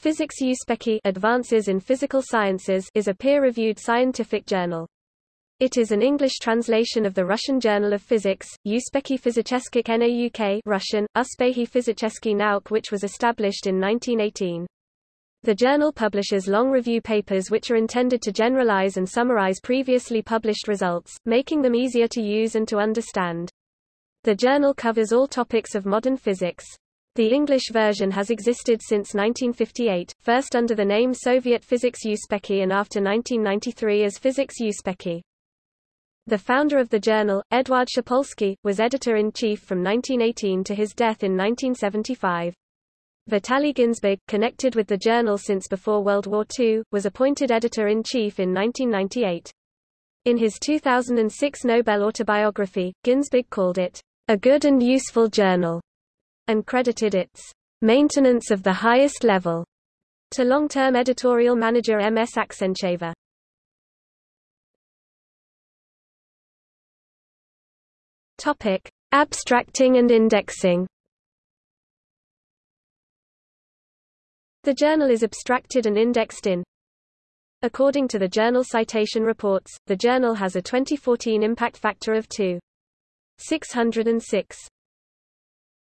Physics Uspekhi Advances in Physical Sciences is a peer-reviewed scientific journal. It is an English translation of the Russian Journal of Physics, Uspekhi Fizicheskikh Nauk Russian, Uspekhi Fizicheskikh Nauk which was established in 1918. The journal publishes long review papers which are intended to generalize and summarize previously published results, making them easier to use and to understand. The journal covers all topics of modern physics. The English version has existed since 1958, first under the name Soviet Physics Uspekhi and after 1993 as Physics Uspekhi. The founder of the journal, Eduard Shpolsky, was editor-in-chief from 1918 to his death in 1975. Vitaly Ginzburg, connected with the journal since before World War II, was appointed editor-in-chief in 1998. In his 2006 Nobel autobiography, Ginzburg called it, a good and useful journal and credited its maintenance of the highest level to long-term editorial manager M.S. Aksencheva. Topic: Abstracting and indexing. The journal is abstracted and indexed in According to the Journal Citation Reports, the journal has a 2014 impact factor of 2.606.